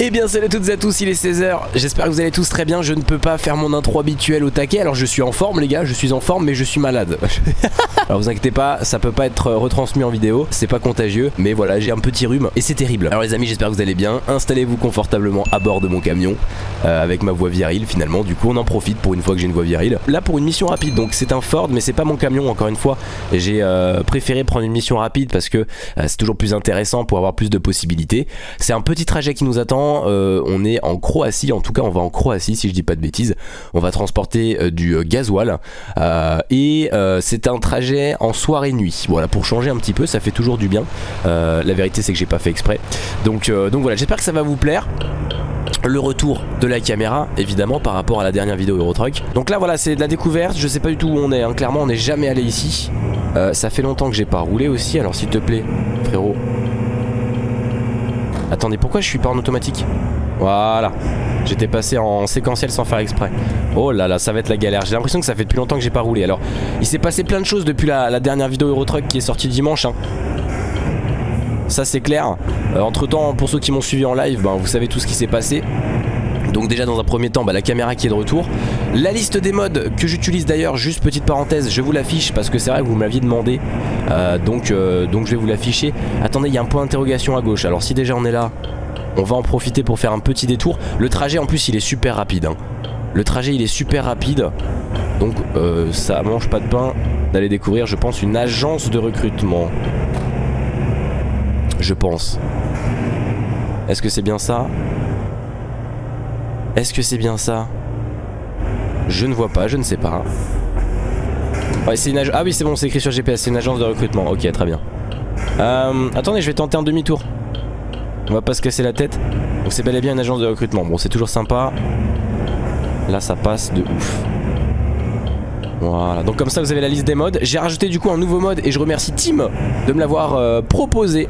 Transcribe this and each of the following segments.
Eh bien salut à toutes et à tous, il est 16h, j'espère que vous allez tous très bien, je ne peux pas faire mon intro habituel au taquet, alors je suis en forme les gars, je suis en forme mais je suis malade. alors vous inquiétez pas, ça peut pas être retransmis en vidéo, c'est pas contagieux, mais voilà j'ai un petit rhume et c'est terrible. Alors les amis j'espère que vous allez bien, installez-vous confortablement à bord de mon camion, euh, avec ma voix virile finalement, du coup on en profite pour une fois que j'ai une voix virile. Là pour une mission rapide, donc c'est un Ford mais c'est pas mon camion encore une fois, j'ai euh, préféré prendre une mission rapide parce que euh, c'est toujours plus intéressant pour avoir plus de possibilités. C'est un petit trajet qui nous attend euh, on est en Croatie, en tout cas on va en Croatie si je dis pas de bêtises. On va transporter euh, du euh, gasoil et c'est un trajet en soirée-nuit. Voilà, pour changer un petit peu, ça fait toujours du bien. la vérité c'est que j'ai pas fait exprès. Donc, donc voilà, j'espère que ça va vous plaire le retour de la caméra évidemment par rapport à la dernière vidéo Eurotruck donc là voilà c'est de la découverte je sais pas du tout où on est hein. clairement on n'est jamais allé ici ça fait longtemps que j'ai pas roulé aussi alors s'il te plaît frérot Attendez, pourquoi je suis pas en automatique Voilà. J'étais passé en séquentiel sans faire exprès. Oh là là, ça va être la galère. J'ai l'impression que ça fait depuis longtemps que j'ai pas roulé. Alors, il s'est passé plein de choses depuis la, dernière vidéo Eurotruck qui est sortie dimanche. Hein. Ça c'est clair. Euh, entre temps, pour ceux qui m'ont suivi en live, ben, vous savez tout ce qui s'est passé. Donc déjà dans un premier temps bah, la caméra qui est de retour. La liste des modes que j'utilise d'ailleurs Juste petite parenthèse je vous l'affiche parce que c'est vrai que vous me l'aviez demandé. Euh, donc, euh, donc je vais vous l'afficher. Attendez il y a un point d'interrogation à gauche. Alors si déjà on est là on va en profiter pour faire un petit détour. Le trajet en plus il est super rapide hein. Le trajet il est super rapide. Donc euh, ça mange pas de pain D'aller découvrir je pense une agence de recrutement. Je pense. Est-ce que c'est bien ça? Est-ce que c'est bien ça? Je ne vois pas, je ne sais pas. Ah oui, c'est bon, c'est écrit sur GPS, c'est une agence de recrutement. Ok, très bien. Euh, attendez, je vais tenter un demi-tour. On va pas se casser la tête. Donc c'est bel et bien une agence de recrutement. Bon, c'est toujours sympa. Là, ça passe de ouf. Voilà, donc comme ça vous avez la liste des modes. J'ai rajouté du coup un nouveau mode et je remercie Tim de me l'avoir euh, proposé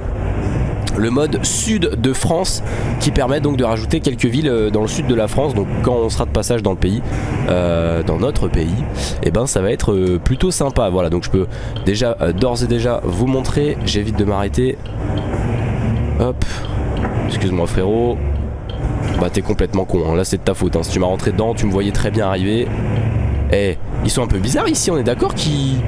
le mode sud de France qui permet donc de rajouter quelques villes euh, dans le sud de la France. Donc quand on sera de passage dans le pays euh, dans notre pays et eh ben ça va être euh, plutôt sympa. Voilà donc je peux déjà d'ores et déjà vous montrer. J'évite de m'arrêter. Hop. Excuse-moi frérot. Bah t'es complètement con hein. là c'est de ta faute hein. si tu m'as rentré dedans tu me voyais très bien arriver. Eh ils sont un peu bizarres ici on est d'accord qu'ils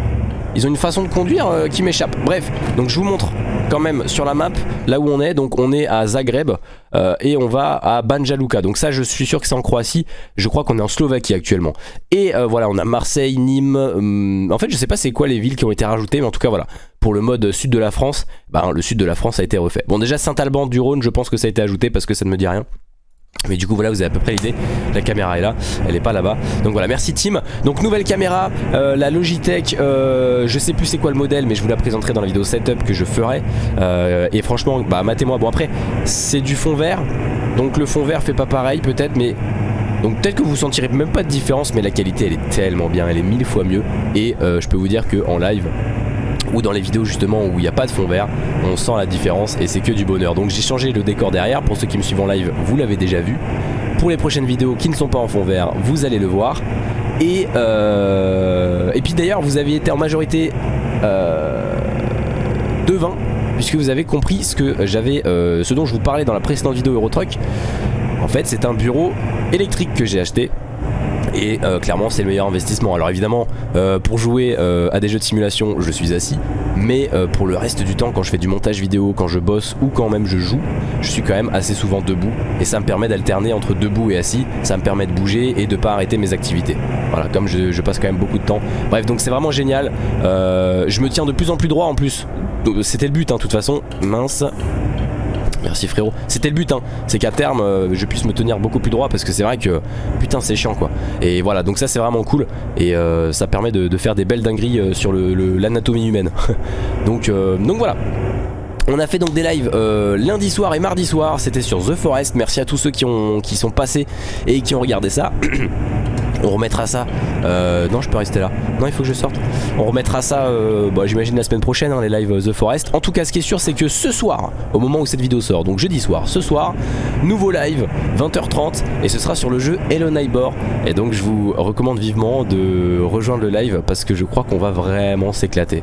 ils ont une façon de conduire qui m'échappe. Bref donc je vous montre quand même sur la map là où on est. Donc on est à Zagreb euh, et on va à Banja Luka donc ça je suis sûr que c'est en Croatie. Je crois qu'on est en Slovaquie actuellement. Et euh, voilà on a Marseille, Nîmes hum, en fait je sais pas c'est quoi les villes qui ont été rajoutées mais en tout cas voilà. Pour le mode sud de la France ben, le sud de la France a été refait. Bon déjà Saint-Alban du Rhône je pense que ça a été ajouté parce que ça ne me dit rien mais du coup voilà vous avez à peu près l'idée. La caméra est là, elle est pas là-bas. Donc voilà merci Tim. Donc nouvelle caméra, euh, la Logitech euh, Je sais plus c'est quoi le modèle mais je vous la présenterai dans la vidéo setup que je ferai. Euh, Et franchement bah matez-moi. Bon après c'est du fond vert. Donc le fond vert fait pas pareil peut-être mais donc peut-être que vous sentirez même pas de différence mais la qualité elle est tellement bien, elle est mille fois mieux. Et je peux vous dire qu'en live ou dans les vidéos justement où il n'y a pas de fond vert on sent la différence et c'est que du bonheur. Donc j'ai changé le décor derrière. Pour ceux qui me suivent en live vous l'avez déjà vu. Pour les prochaines vidéos qui ne sont pas en fond vert vous allez le voir. Et, euh, et puis d'ailleurs vous avez été en majorité euh, de 20 puisque vous avez compris ce que j'avais euh, ce dont je vous parlais dans la précédente vidéo Eurotruck. En fait c'est un bureau électrique que j'ai acheté et euh, clairement c'est le meilleur investissement. Alors évidemment euh, pour jouer euh, à des jeux de simulation je suis assis. Mais pour le reste du temps quand je fais du montage vidéo quand je bosse ou quand même je joue je suis quand même assez souvent debout. Et ça me permet d'alterner entre debout et assis. Ça me permet de bouger et de pas arrêter mes activités. Voilà comme je, passe quand même beaucoup de temps. Bref donc c'est vraiment génial. Je me tiens de plus en plus droit en plus. C'était le but hein, de toute façon. Mince Merci frérot. C'était le but, hein. c'est qu'à terme euh, je puisse me tenir beaucoup plus droit parce que c'est vrai que putain c'est chiant quoi. Et voilà, donc ça c'est vraiment cool et euh, ça permet de, faire des belles dingueries euh, sur l'anatomie humaine. donc, voilà. On a fait donc des lives lundi soir et mardi soir, c'était sur The Forest. Merci à tous ceux qui, ont, qui sont passés et qui ont regardé ça. On remettra ça. Euh, non, je peux rester là. Non, il faut que je sorte. On remettra ça, euh, bah, j'imagine la semaine prochaine, hein, les lives The Forest. En tout cas, ce qui est sûr, c'est que ce soir, au moment où cette vidéo sort, donc jeudi soir, ce soir, nouveau live, 20h30, et ce sera sur le jeu Hello Neighbor. Et donc, je vous recommande vivement de rejoindre le live parce que je crois qu'on va vraiment s'éclater.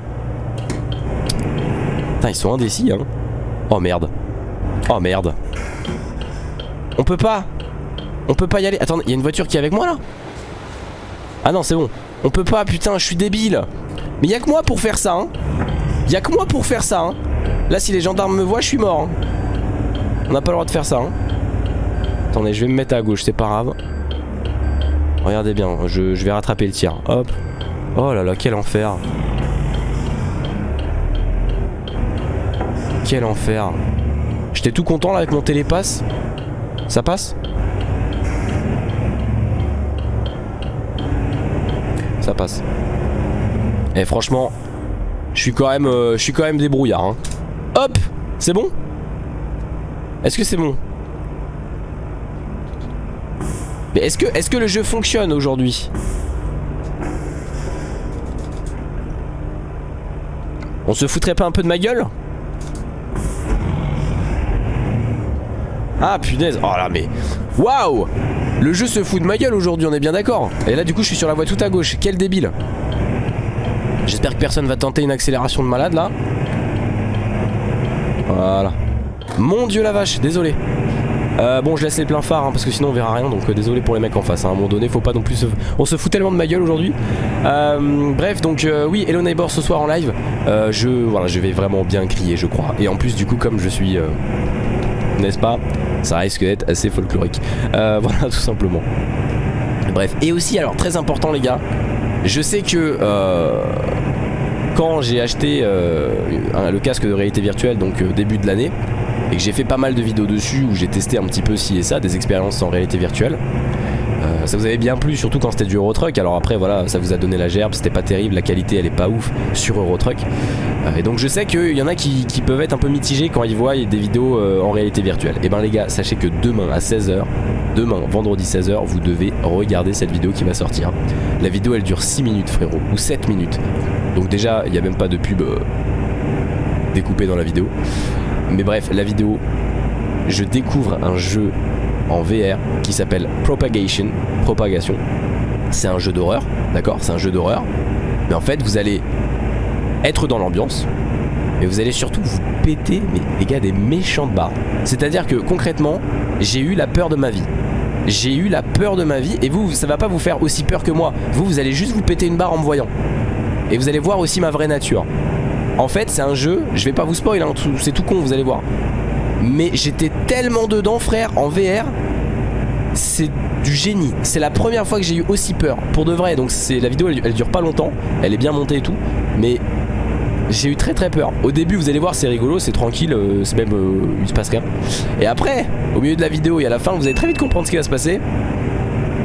Putain, ils sont indécis, hein. Oh merde. Oh merde. On peut pas On peut pas y aller Attends, il y a une voiture qui est avec moi là? Ah non c'est bon. On peut pas putain je suis débile. Mais y'a que moi pour faire ça hein. Y'a que moi pour faire ça hein. Là si les gendarmes me voient je suis mort hein. On n'a pas le droit de faire ça hein. Attendez je vais me mettre à gauche c'est pas grave. Regardez bien je, je vais rattraper le tir. Hop. Oh là là quel enfer. Quel enfer. J'étais tout content là avec mon télépasse Ça passe? Passe. Et eh, franchement Je suis quand même euh, Je suis quand même débrouillard hein. Hop C'est bon? Est-ce que c'est bon? Mais est-ce que, est que le jeu fonctionne aujourd'hui? On se foutrait pas un peu de ma gueule? Ah punaise. Oh là mais Waouh Le jeu se fout de ma gueule aujourd'hui on est bien d'accord. Et là du coup je suis sur la voie tout à gauche. Quel débile. J'espère que personne va tenter une accélération de malade là. Voilà. Mon dieu la vache désolé. Euh, bon je laisse les pleins phares hein, parce que sinon on verra rien. Donc euh, désolé pour les mecs en face hein. à un moment donné faut pas non plus se... on se fout tellement de ma gueule aujourd'hui. Euh, bref donc oui Hello Neighbor ce soir en live. Je voilà je vais vraiment bien crier je crois. Et en plus du coup comme je suis n'est-ce pas ça risque d'être assez folklorique. Euh, voilà, tout simplement. Bref, et aussi, alors très important les gars, je sais que euh, quand j'ai acheté euh, le casque de réalité virtuelle, donc début de l'année, et que j'ai fait pas mal de vidéos dessus où j'ai testé un petit peu ci et ça, des expériences en réalité virtuelle, ça vous avait bien plu, surtout quand c'était du Eurotruck. Alors après, voilà, ça vous a donné la gerbe, c'était pas terrible, la qualité elle est pas ouf sur Eurotruck. Euh, et donc je sais qu'il y en a qui, peuvent être un peu mitigés quand ils voient des vidéos euh, en réalité virtuelle. Et ben les gars, sachez que demain à 16h, demain, vendredi 16h, vous devez regarder cette vidéo qui va sortir. La vidéo elle dure 6 minutes frérot, ou 7 minutes. Donc déjà, il n'y a même pas de pub euh, découpée dans la vidéo. Mais bref, la vidéo, je découvre un jeu en VR qui s'appelle Propagation. Propagation. C'est un jeu d'horreur, d'accord C'est un jeu d'horreur. Mais en fait, vous allez être dans l'ambiance. Mais vous allez surtout vous péter, mais les gars, des méchantes barres. C'est-à-dire que concrètement, j'ai eu la peur de ma vie. J'ai eu la peur de ma vie et vous, ça va pas vous faire aussi peur que moi. Vous, vous allez juste vous péter une barre en me voyant. Et vous allez voir aussi ma vraie nature. En fait, c'est un jeu, je vais pas vous spoiler, hein, c'est tout con, vous allez voir. Mais j'étais tellement dedans frère en VR C'est du génie. C'est la première fois que j'ai eu aussi peur Pour de vrai. Donc c'est la vidéo elle, dure pas longtemps. Elle est bien montée et tout. Mais j'ai eu très très peur. Au début vous allez voir c'est rigolo c'est tranquille euh, C'est même euh, il se passe rien. Et après au milieu de la vidéo et à la fin vous allez très vite comprendre ce qui va se passer.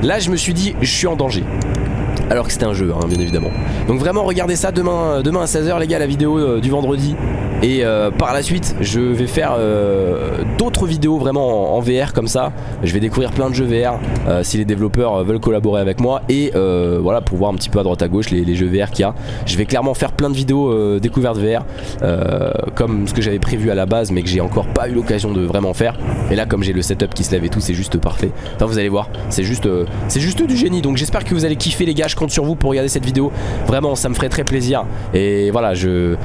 Là je me suis dit je suis en danger alors que c'était un jeu hein, bien évidemment. Donc vraiment regardez ça demain, demain à 16h les gars la vidéo euh, du vendredi. Et euh, par la suite je vais faire euh, d'autres vidéos vraiment en, VR comme ça. Je vais découvrir plein de jeux VR si les développeurs veulent collaborer avec moi. Et voilà pour voir un petit peu à droite à gauche les, jeux VR qu'il y a. Je vais clairement faire plein de vidéos découvertes VR Comme ce que j'avais prévu à la base mais que j'ai encore pas eu l'occasion de vraiment faire. Et là comme j'ai le setup qui se lève et tout c'est juste parfait. Enfin vous allez voir c'est juste, c'est juste du génie. Donc j'espère que vous allez kiffer les gars je compte sur vous pour regarder cette vidéo. Vraiment ça me ferait très plaisir. Et voilà je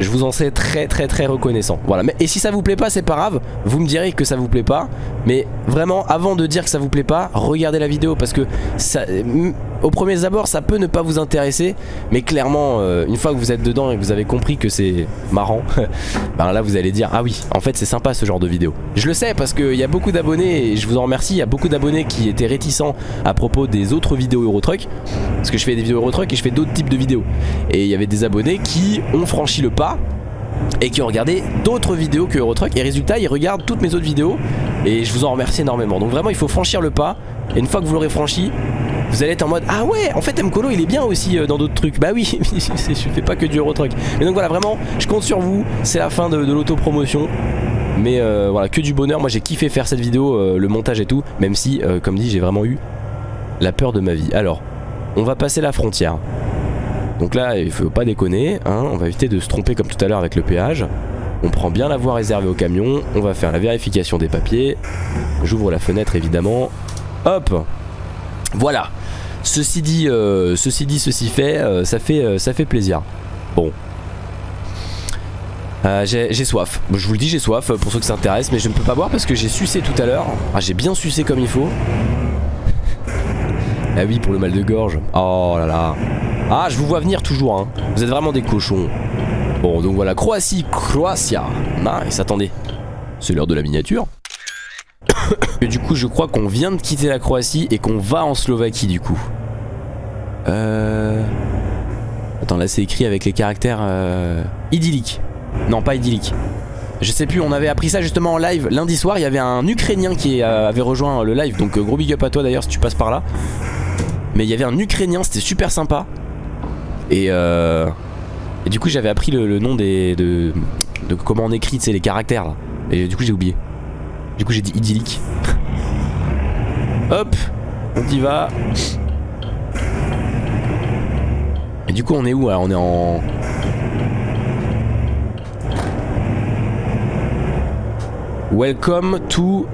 vous en sais très très très reconnaissant. Voilà. Mais, et si ça vous plaît pas c'est pas grave. Vous me direz que ça vous plaît pas. Mais vraiment avant de dire que ça vous plaît pas Regardez la vidéo parce que ça, au premier abord ça peut ne pas vous intéresser Mais clairement euh, une fois que vous êtes dedans et que vous avez compris que c'est marrant Ben là vous allez dire ah oui en fait c'est sympa ce genre de vidéo. Je le sais parce qu'il y a beaucoup d'abonnés et je vous en remercie Il y a beaucoup d'abonnés qui étaient réticents à propos des autres vidéos Eurotruck Parce que je fais des vidéos Eurotruck et je fais d'autres types de vidéos. Et il y avait des abonnés qui ont franchi le pas et qui ont regardé d'autres vidéos que Eurotruck. Et résultat ils regardent toutes mes autres vidéos et je vous en remercie énormément. Donc vraiment il faut franchir le pas. Et une fois que vous l'aurez franchi vous allez être en mode ah ouais en fait Mkolo il est bien aussi euh, dans d'autres trucs. Bah oui je fais pas que du Eurotruck mais donc voilà vraiment je compte sur vous. C'est la fin de, l'autopromotion. Mais euh, voilà que du bonheur. Moi j'ai kiffé faire cette vidéo euh, le montage et tout même si comme dit j'ai vraiment eu la peur de ma vie. Alors on va passer la frontière. Donc là, il faut pas déconner, hein, on va éviter de se tromper comme tout à l'heure avec le péage. On prend bien la voie réservée au camion, on va faire la vérification des papiers. J'ouvre la fenêtre évidemment. Hop! Voilà Ceci dit, euh, ceci dit, ceci fait, euh, ça fait, euh, ça fait plaisir. Bon. J'ai soif. Je vous le dis, j'ai soif pour ceux que ça intéresse, mais je ne peux pas boire parce que j'ai sucé tout à l'heure. Ah, j'ai bien sucé comme il faut. Ah oui, pour le mal de gorge. Oh là là. Ah, je vous vois venir toujours. Hein. Vous êtes vraiment des cochons. Bon, donc voilà, Croatie, Croatia. Nice, attendez. C'est l'heure de la miniature. et du coup, je crois qu'on vient de quitter la Croatie et qu'on va en Slovaquie du coup. Euh... Attends, là c'est écrit avec les caractères euh... idylliques. Non, pas idyllique. Je sais plus, on avait appris ça justement en live. Lundi soir, il y avait un Ukrainien qui euh, avait rejoint le live. Donc euh, gros big up à toi d'ailleurs si tu passes par là. Mais il y avait un Ukrainien, c'était super sympa. Et, euh, et du coup j'avais appris le, nom des, de, de, comment on écrit, les caractères là. Et du coup j'ai oublié. Du coup j'ai dit idyllique. Hop, on y va. Et du coup on est où On est en... Welcome to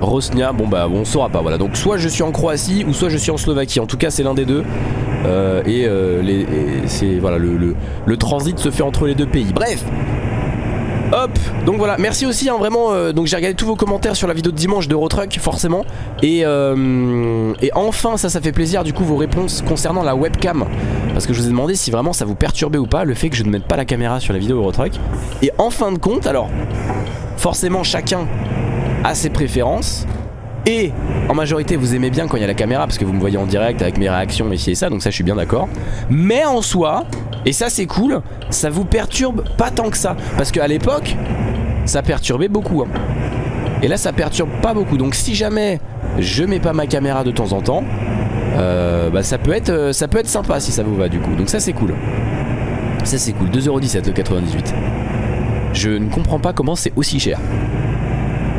Rosnia. Bon bah on saura pas voilà. Donc soit je suis en Croatie ou soit je suis en Slovaquie. En tout cas c'est l'un des deux. Euh, et, euh, c'est voilà le, le, transit se fait entre les deux pays. Bref. Donc voilà, merci aussi hein, vraiment, euh, donc j'ai regardé tous vos commentaires sur la vidéo de dimanche d'Eurotruck forcément. Et, et enfin ça ça fait plaisir du coup vos réponses concernant la webcam. Parce que je vous ai demandé si vraiment ça vous perturbait ou pas le fait que je ne mette pas la caméra sur la vidéo Eurotruck Et en fin de compte alors forcément chacun a ses préférences. Et en majorité vous aimez bien quand il y a la caméra parce que vous me voyez en direct avec mes réactions et ci et ça donc ça je suis bien d'accord. Mais en soi, et ça c'est cool, ça vous perturbe pas tant que ça. Parce qu'à l'époque ça perturbait beaucoup hein. Et là ça perturbe pas beaucoup. Donc si jamais je mets pas ma caméra de temps en temps euh, bah ça peut, être, euh, ça peut être sympa si ça vous va du coup. Donc ça c'est cool. Ça c'est cool. 2,17€ le 98 je ne comprends pas comment c'est aussi cher.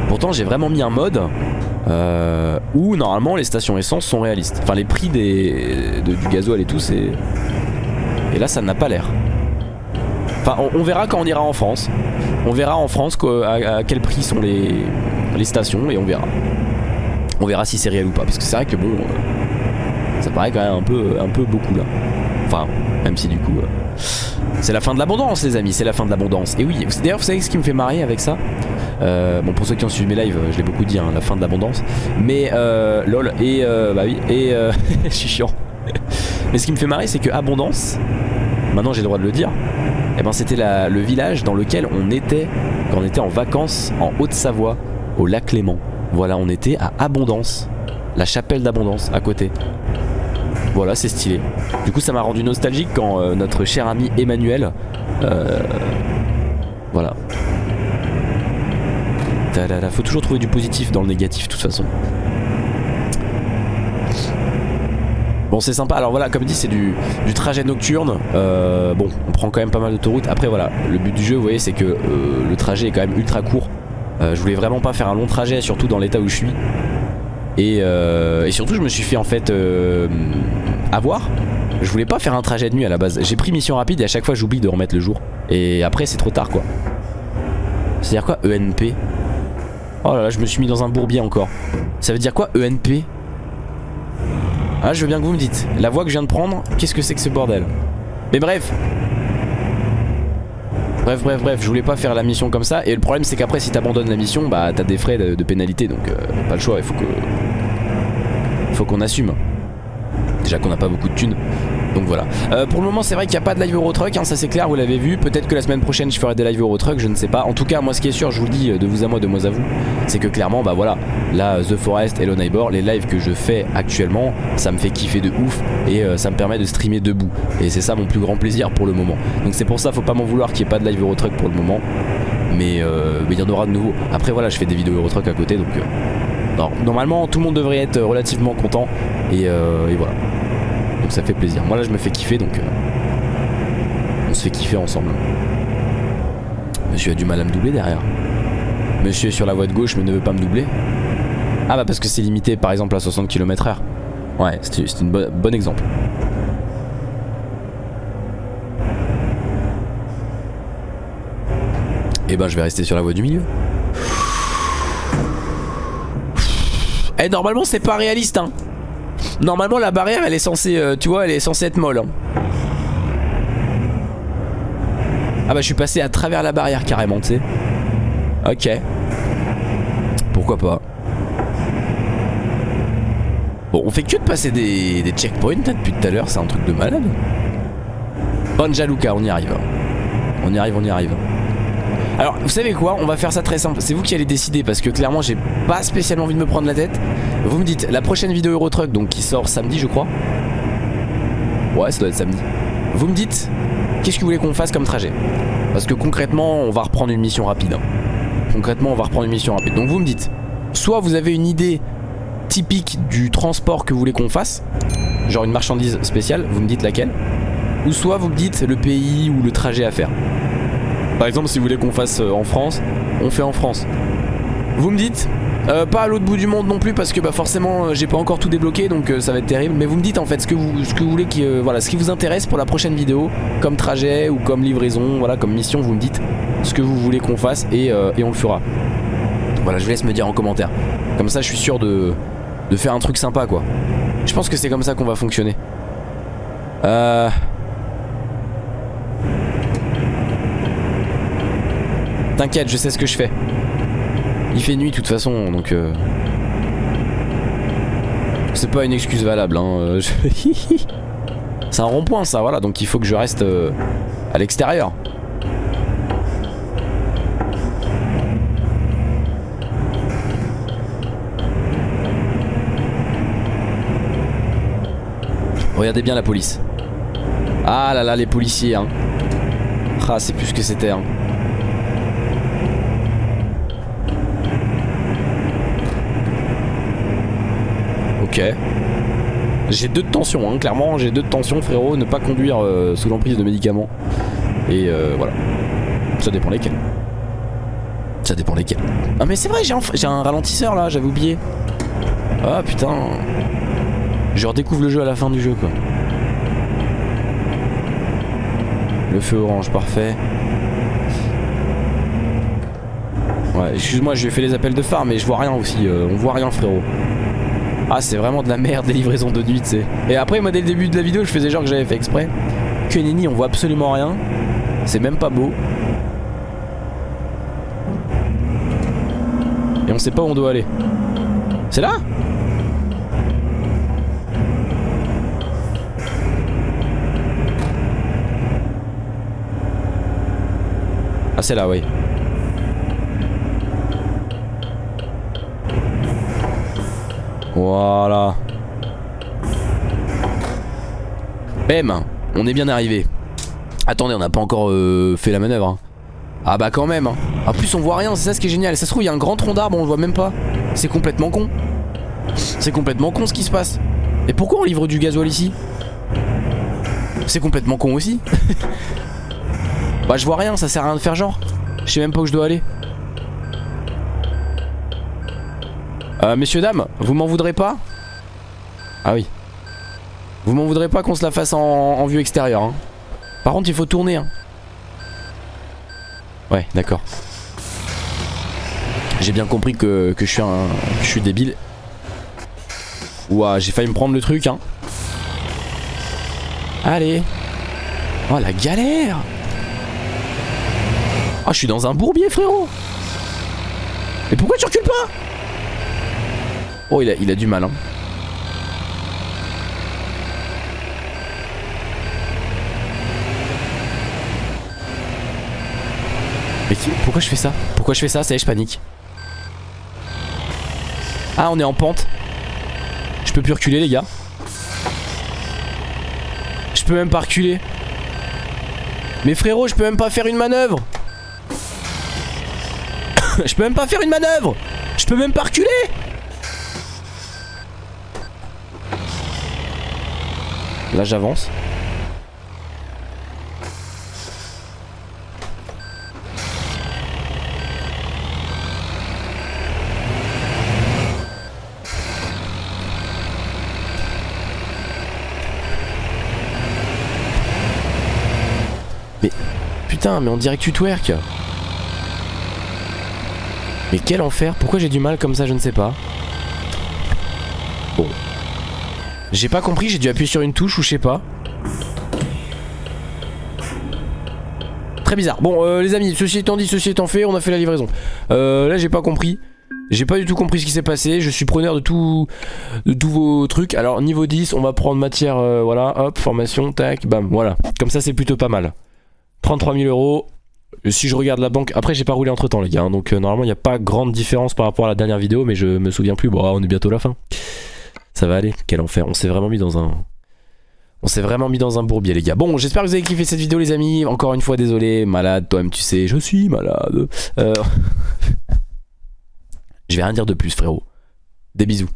Pourtant j'ai vraiment mis un mode euh, où normalement les stations essence sont réalistes. Enfin les prix du gasoil et tout c'est... Et là ça n'a pas l'air. Enfin on, verra quand on ira en France. On verra en France à, quel prix sont les, les stations et on verra. On verra si c'est réel ou pas. Parce que c'est vrai que bon... Euh, ça paraît quand même un peu, un peu beaucoup là. Même si du coup... Euh, c'est la fin de l'abondance les amis, c'est la fin de l'abondance. Et oui, d'ailleurs vous savez ce qui me fait marrer avec ça? Euh, Bon pour ceux qui ont suivi mes lives, je l'ai beaucoup dit, hein, la fin de l'abondance. Mais euh, lol, et euh, bah oui, et euh, je suis chiant. Mais ce qui me fait marrer c'est que abondance, maintenant j'ai le droit de le dire, et eh ben c'était le village dans lequel on était quand on était en vacances en Haute-Savoie, au lac Léman. Voilà, on était à Abondance, la chapelle d'Abondance à côté. Voilà, c'est stylé. Du coup, ça m'a rendu nostalgique quand euh, notre cher ami Emmanuel... Euh, voilà. Faut toujours trouver du positif dans le négatif de toute façon. Bon c'est sympa, alors voilà comme dit c'est du, trajet nocturne euh, Bon on prend quand même pas mal d'autoroutes Après voilà le but du jeu vous voyez c'est que le trajet est quand même ultra court Je voulais vraiment pas faire un long trajet surtout dans l'état où je suis euh, et, surtout je me suis fait en fait euh, avoir. Je voulais pas faire un trajet de nuit à la base. J'ai pris mission rapide et à chaque fois j'oublie de remettre le jour. Et après c'est trop tard quoi. C'est à dire quoi ENP Oh là là je me suis mis dans un bourbier encore. Ça veut dire quoi ENP Ah je veux bien que vous me dites. La voie que je viens de prendre Qu'est-ce que c'est que ce bordel? Mais bref. Bref, bref, bref, je voulais pas faire la mission comme ça. Et le problème, c'est qu'après, si t'abandonnes la mission, bah t'as des frais de, pénalité. Donc, euh, pas le choix, il faut que. Faut qu'on assume. Déjà qu'on n'a pas beaucoup de thunes. Donc voilà. Euh, pour le moment, c'est vrai qu'il n'y a pas de live Eurotruck, hein, ça c'est clair, vous l'avez vu. Peut-être que la semaine prochaine, je ferai des live Eurotruck, je ne sais pas. En tout cas, moi, ce qui est sûr, je vous le dis de vous à moi, de moi à vous, c'est que clairement, bah voilà, là, The Forest, Hello Neighbor, les lives que je fais actuellement, ça me fait kiffer de ouf et euh, ça me permet de streamer debout. Et c'est ça mon plus grand plaisir pour le moment. Donc c'est pour ça, faut pas m'en vouloir qu'il n'y ait pas de live Eurotruck pour le moment. Mais euh, il y en aura de nouveau. Après, voilà, je fais des vidéos Eurotruck à côté, donc. Normalement, tout le monde devrait être relativement content. et voilà donc ça fait plaisir. Moi là je me fais kiffer donc euh, on se fait kiffer ensemble. Monsieur a du mal à me doubler derrière. Monsieur est sur la voie de gauche mais ne veut pas me doubler. Ah bah parce que c'est limité par exemple à 60 km h Ouais, c'est un bon exemple. Et eh ben je vais rester sur la voie du milieu. Eh, normalement c'est pas réaliste hein Normalement la barrière elle est censée, euh, tu vois, elle est censée être molle. Hein. Ah bah je suis passé à travers la barrière carrément, tu sais. Ok. Pourquoi pas. Bon, on fait que de passer des, des checkpoints hein, depuis tout à l'heure, c'est un truc de malade. Banja Luka, on y arrive. On y arrive, on y arrive. Alors, vous savez quoi On va faire ça très simple. C'est vous qui allez décider parce que clairement, j'ai pas spécialement envie de me prendre la tête. Vous me dites, la prochaine vidéo Eurotruck, donc qui sort samedi, je crois. Ouais, ça doit être samedi. Vous me dites, qu'est-ce que vous voulez qu'on fasse comme trajet? Parce que concrètement, on va reprendre une mission rapide. hein. Concrètement, on va reprendre une mission rapide. Donc vous me dites, soit vous avez une idée typique du transport que vous voulez qu'on fasse, genre une marchandise spéciale, vous me dites laquelle, ou soit vous me dites le pays ou le trajet à faire. Par exemple, si vous voulez qu'on fasse euh, en France, on fait en France. Vous me dites, euh, pas à l'autre bout du monde non plus parce que bah forcément euh, j'ai pas encore tout débloqué donc ça va être terrible. Mais vous me dites en fait ce que vous, ce que voulez qui, voilà, ce qui vous intéresse pour la prochaine vidéo, comme trajet ou comme livraison, voilà, comme mission, vous me dites ce que vous voulez qu'on fasse et, et on le fera. Voilà, je vous laisse me dire en commentaire. Comme ça, je suis sûr de, de faire un truc sympa quoi. Je pense que c'est comme ça qu'on va fonctionner. Euh. T'inquiète, je sais ce que je fais. Il fait nuit de toute façon, donc... euh, C'est pas une excuse valable, hein. euh, C'est un rond-point ça, voilà, donc il faut que je reste euh, à l'extérieur. Regardez bien la police. Ah là là, les policiers, hein. Ah, c'est plus ce que c'était, hein. Ok. J'ai deux de tension, hein, clairement, j'ai deux de tension, frérot. Ne pas conduire euh, sous l'emprise de médicaments. Et euh, voilà. Ça dépend lesquels. Ça dépend lesquels. Ah, mais c'est vrai, j'ai un, un ralentisseur là, j'avais oublié. Ah putain. Je redécouvre le jeu à la fin du jeu, quoi. Le feu orange, parfait. Ouais, excuse-moi, je lui ai fait les appels de phare, mais je vois rien aussi. euh, on voit rien, frérot. Ah, c'est vraiment de la merde, les livraisons de nuit, tu sais. Et après, moi, dès le début de la vidéo, je faisais genre que j'avais fait exprès. Que nini, on voit absolument rien. C'est même pas beau. Et on sait pas où on doit aller. C'est là Ah, c'est là, oui. Voilà. Bam On est bien arrivé. Attendez, on n'a pas encore euh, fait la manœuvre. hein. Ah bah quand même. hein. En plus, on voit rien, c'est ça ce qui est génial. Ça se trouve, il y a un grand tronc d'arbre, on le voit même pas. C'est complètement con. C'est complètement con ce qui se passe. Et pourquoi on livre du gasoil ici? C'est complètement con aussi. bah je vois rien, ça sert à rien de faire genre. Je sais même pas où je dois aller. Euh, messieurs, dames, vous m'en voudrez pas? Ah oui. Vous m'en voudrez pas qu'on se la fasse en, vue extérieure. hein. Par contre, il faut tourner. hein. Ouais, d'accord. J'ai bien compris que, que je suis un, je suis débile. Ouah, j'ai failli me prendre le truc, hein. Allez. Oh, la galère. Ah, je suis dans un bourbier, frérot. Mais pourquoi tu recules pas? Oh, il a, a du mal, hein. Mais pourquoi je fais ça? Pourquoi je fais ça? Ça y est, je panique. Ah, on est en pente. Je peux plus reculer, les gars. Je peux même pas reculer. Mais frérot, je peux même pas faire une manœuvre. je peux même pas faire une manœuvre. Je peux même pas reculer. Là, j'avance. Mais putain, mais on dirait que tu twerk. Mais quel enfer Pourquoi j'ai du mal comme ça Je ne sais pas. Bon. J'ai pas compris, j'ai dû appuyer sur une touche ou je sais pas. très bizarre. Bon, euh, les amis, ceci étant dit, ceci étant fait, on a fait la livraison. Euh, là, j'ai pas compris. J'ai pas du tout compris ce qui s'est passé. Je suis preneur de tout, de tous vos trucs. Alors, niveau 10, on va prendre matière, euh, voilà, hop, formation, tac, bam, voilà. Comme ça, c'est plutôt pas mal. 33 000 euros. Si je regarde la banque, après j'ai pas roulé entre temps les gars, hein. donc euh, normalement il n'y a pas grande différence par rapport à la dernière vidéo, mais je me souviens plus, bon on est bientôt la fin. Ça va aller, quel enfer, on s'est vraiment mis dans un... On s'est vraiment mis dans un bourbier les gars. Bon j'espère que vous avez kiffé cette vidéo les amis, encore une fois désolé, malade, toi-même tu sais, je suis malade. Euh... je vais rien dire de plus frérot. Des bisous.